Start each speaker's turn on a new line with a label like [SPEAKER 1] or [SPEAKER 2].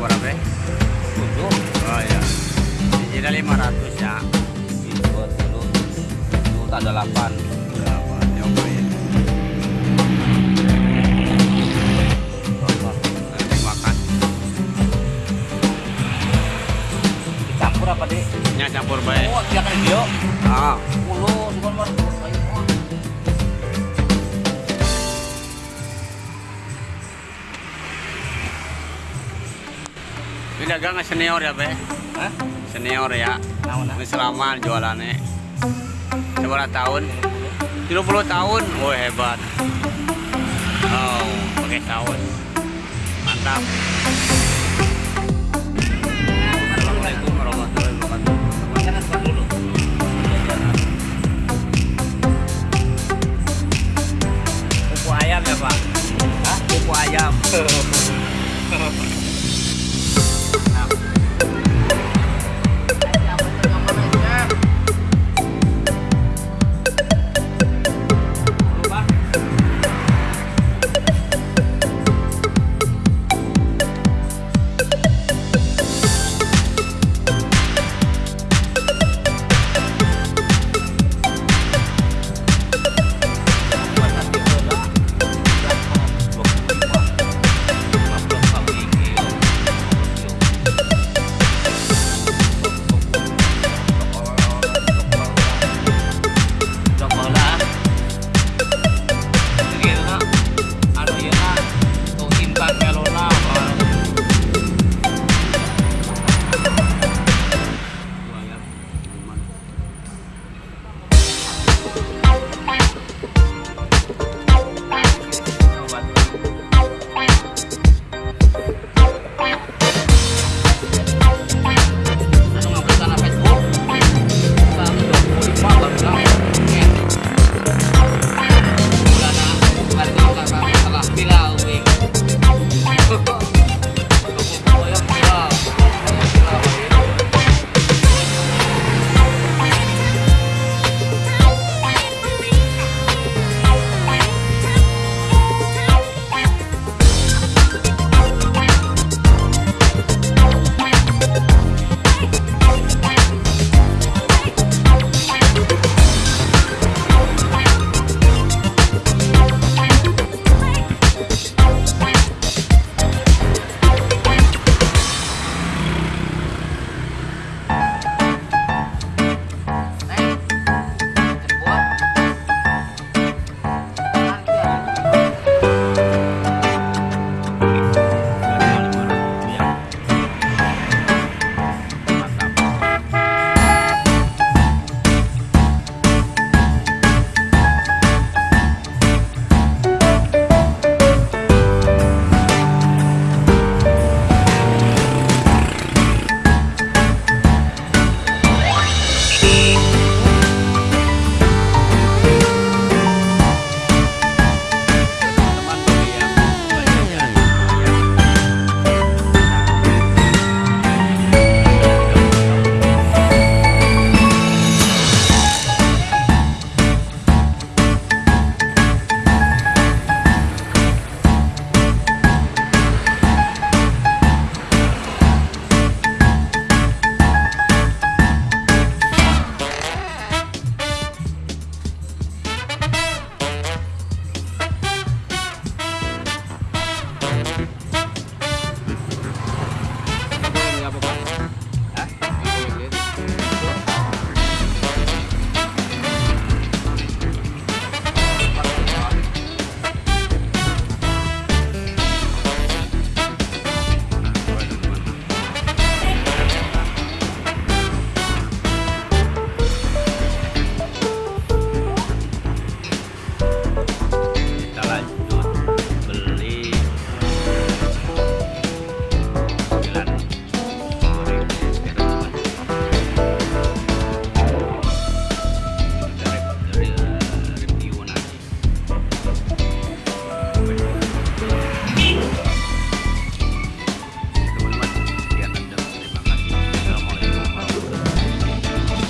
[SPEAKER 1] berapa? Tujuh. Oh ya. Digital lima ratus ya.
[SPEAKER 2] Itu dulu itu ada delapan.
[SPEAKER 1] Delapan. Ya, Nyobain. Nanti makan.
[SPEAKER 2] Campur apa deh?
[SPEAKER 1] Campur baik.
[SPEAKER 2] Oh, dia kan dia.
[SPEAKER 1] Ah.
[SPEAKER 2] Puluh di
[SPEAKER 1] konvert. dagang senior ya, Be?
[SPEAKER 2] Hah?
[SPEAKER 1] Senior ya. Tahun selama jualannya. Seberapa tahun? 30 tahun. Oh, hebat. Oh, pakai tahun. Mantap. Assalamualaikum ayam ya, Pak? Hah? Ayam.